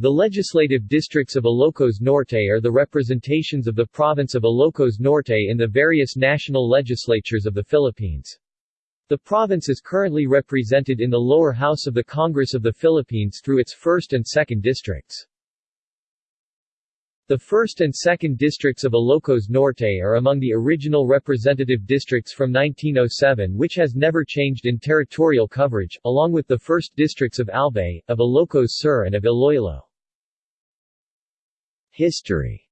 The legislative districts of Ilocos Norte are the representations of the province of Ilocos Norte in the various national legislatures of the Philippines. The province is currently represented in the lower house of the Congress of the Philippines through its 1st and 2nd districts. The 1st and 2nd districts of Ilocos Norte are among the original representative districts from 1907 which has never changed in territorial coverage, along with the 1st districts of Albay, of Ilocos Sur and of Iloilo. History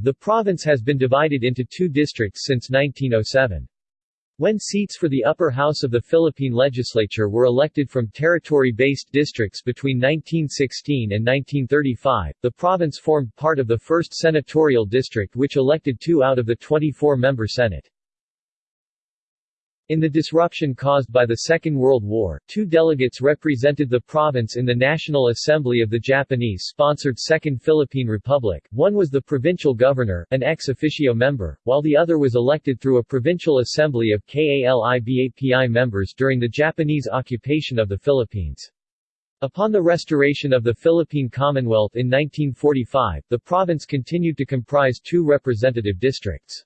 The province has been divided into two districts since 1907. When seats for the upper house of the Philippine legislature were elected from territory-based districts between 1916 and 1935, the province formed part of the 1st senatorial district which elected two out of the 24-member Senate. In the disruption caused by the Second World War, two delegates represented the province in the National Assembly of the Japanese-sponsored Second Philippine Republic, one was the provincial governor, an ex officio member, while the other was elected through a provincial assembly of KALIBAPI members during the Japanese occupation of the Philippines. Upon the restoration of the Philippine Commonwealth in 1945, the province continued to comprise two representative districts.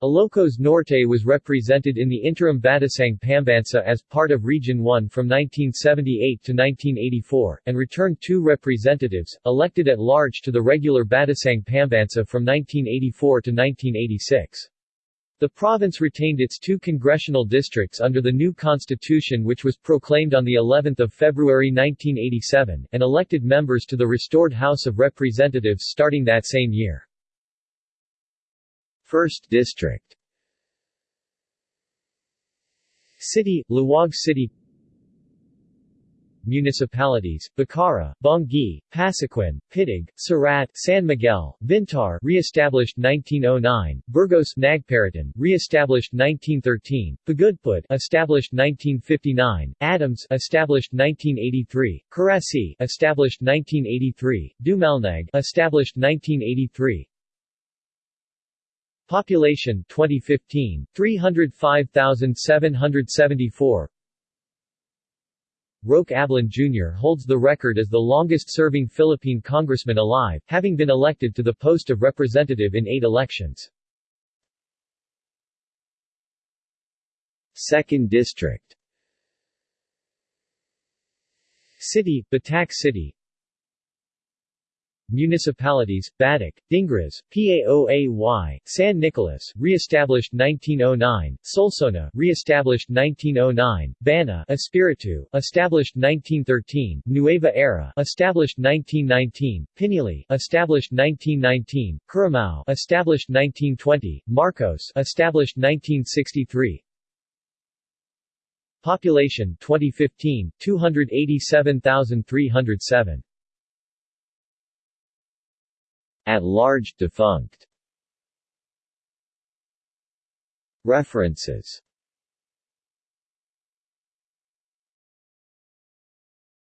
Ilocos Norte was represented in the interim Batasang Pambansa as part of Region 1 from 1978 to 1984, and returned two representatives, elected at large to the regular Batasang Pambansa from 1984 to 1986. The province retained its two congressional districts under the new constitution which was proclaimed on the 11th of February 1987, and elected members to the restored House of Representatives starting that same year. 1st District. City, Laoag City. Municipalities, Bacarra, Bangui, Pasuquin, Piddig, Sarrat, San Miguel, Vintar re-established 1909, Burgos Nagparitan, re-established 1913, Pagudpud established 1959, Adams established 1983, Carasi established 1983, Dumalneg established 1983, Population 2015 305,774 Roque Ablan Jr. holds the record as the longest-serving Philippine congressman alive, having been elected to the post of representative in eight elections. 2nd District City, Batac City Municipalities, Batac, Dingras, Paoay, San Nicolas, re-established 1909, Solsona, re-established 1909, Banna, Espiritu, established 1913, Nueva Era, established 1919, Pinili, established 1919, Currimao, established 1920, Marcos, established 1963, Population 2015 287,307 At large defunct. References